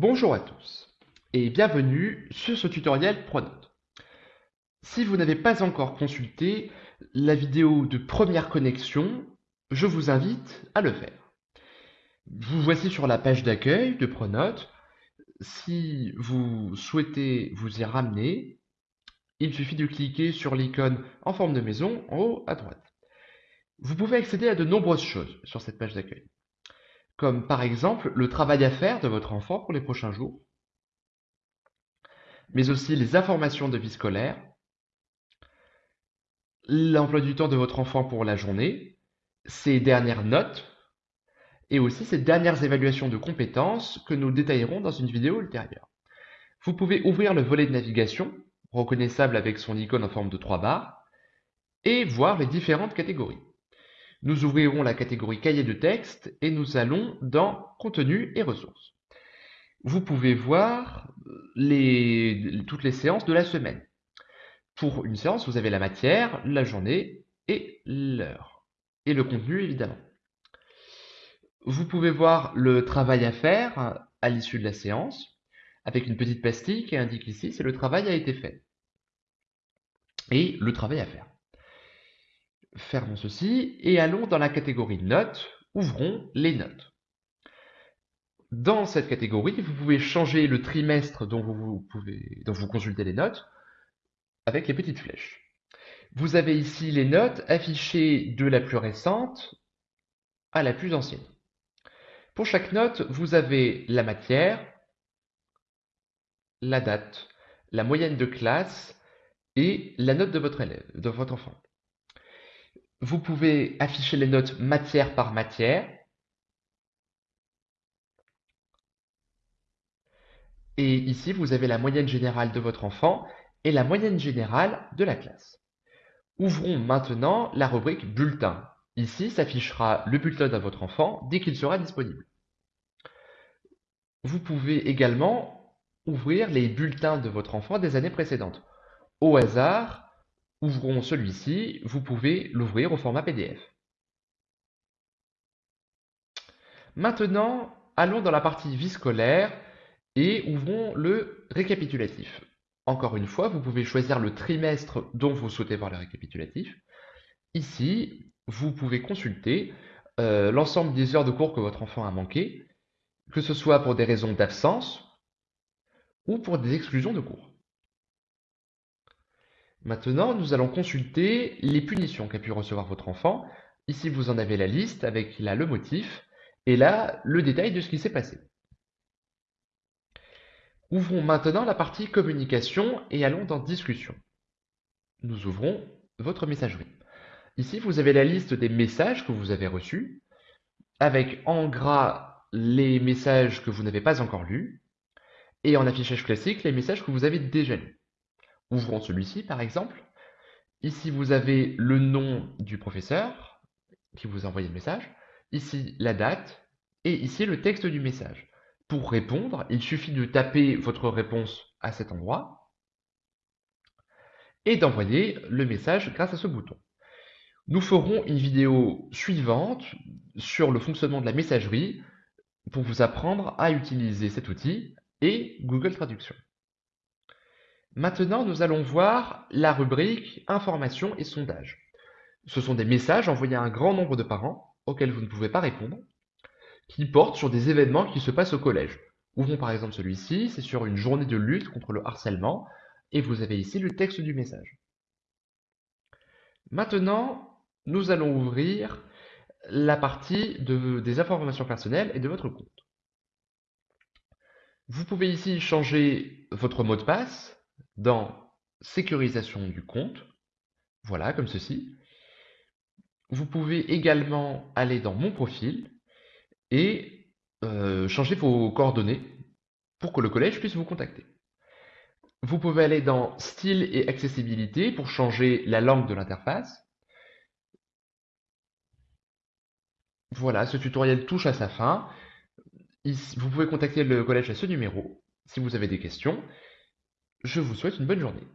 Bonjour à tous et bienvenue sur ce tutoriel Pronote. Si vous n'avez pas encore consulté la vidéo de première connexion, je vous invite à le faire. Vous voici sur la page d'accueil de Pronote. Si vous souhaitez vous y ramener, il suffit de cliquer sur l'icône en forme de maison en haut à droite. Vous pouvez accéder à de nombreuses choses sur cette page d'accueil comme par exemple le travail à faire de votre enfant pour les prochains jours, mais aussi les informations de vie scolaire, l'emploi du temps de votre enfant pour la journée, ses dernières notes, et aussi ses dernières évaluations de compétences que nous détaillerons dans une vidéo ultérieure. Vous pouvez ouvrir le volet de navigation, reconnaissable avec son icône en forme de trois barres, et voir les différentes catégories. Nous ouvrirons la catégorie cahier de texte et nous allons dans contenu et ressources. Vous pouvez voir les, toutes les séances de la semaine. Pour une séance, vous avez la matière, la journée et l'heure. Et le contenu, évidemment. Vous pouvez voir le travail à faire à l'issue de la séance, avec une petite pastille qui indique ici si le travail a été fait. Et le travail à faire. Fermons ceci et allons dans la catégorie notes. Ouvrons les notes. Dans cette catégorie, vous pouvez changer le trimestre dont vous, consultez les notes avec les petites flèches. Vous avez ici les notes affichées de la plus récente à la plus ancienne. Pour chaque note, vous avez la matière, la date, la moyenne de classe et la note de votre élève, de votre enfant. Vous pouvez afficher les notes matière par matière. Et ici, vous avez la moyenne générale de votre enfant et la moyenne générale de la classe. Ouvrons maintenant la rubrique bulletin. Ici s'affichera le bulletin de votre enfant dès qu'il sera disponible. Vous pouvez également ouvrir les bulletins de votre enfant des années précédentes. Au hasard, Ouvrons celui-ci, vous pouvez l'ouvrir au format PDF. Maintenant, allons dans la partie vie scolaire et ouvrons le récapitulatif. Encore une fois, vous pouvez choisir le trimestre dont vous souhaitez voir le récapitulatif. Ici, vous pouvez consulter euh, l'ensemble des heures de cours que votre enfant a manqué, que ce soit pour des raisons d'absence ou pour des exclusions de cours. Maintenant, nous allons consulter les punitions qu'a pu recevoir votre enfant. Ici, vous en avez la liste avec là le motif et là le détail de ce qui s'est passé. Ouvrons maintenant la partie communication et allons dans discussion. Nous ouvrons votre messagerie. Ici, vous avez la liste des messages que vous avez reçus, avec en gras les messages que vous n'avez pas encore lus, et en affichage classique les messages que vous avez déjà lus. Ouvrons celui-ci, par exemple. Ici, vous avez le nom du professeur qui vous a envoyé le message. Ici, la date. Et ici, le texte du message. Pour répondre, il suffit de taper votre réponse à cet endroit et d'envoyer le message grâce à ce bouton. Nous ferons une vidéo suivante sur le fonctionnement de la messagerie pour vous apprendre à utiliser cet outil et Google Traduction. Maintenant, nous allons voir la rubrique Informations et sondages. Ce sont des messages envoyés à un grand nombre de parents auxquels vous ne pouvez pas répondre, qui portent sur des événements qui se passent au collège. Ouvrons par exemple celui-ci, c'est sur une journée de lutte contre le harcèlement, et vous avez ici le texte du message. Maintenant, nous allons ouvrir la partie des informations personnelles et de votre compte. Vous pouvez ici changer votre mot de passe, dans sécurisation du compte, voilà, comme ceci. Vous pouvez également aller dans mon profil et euh, changer vos coordonnées pour que le collège puisse vous contacter. Vous pouvez aller dans style et accessibilité pour changer la langue de l'interface. Voilà, ce tutoriel touche à sa fin. Vous pouvez contacter le collège à ce numéro si vous avez des questions. Je vous souhaite une bonne journée.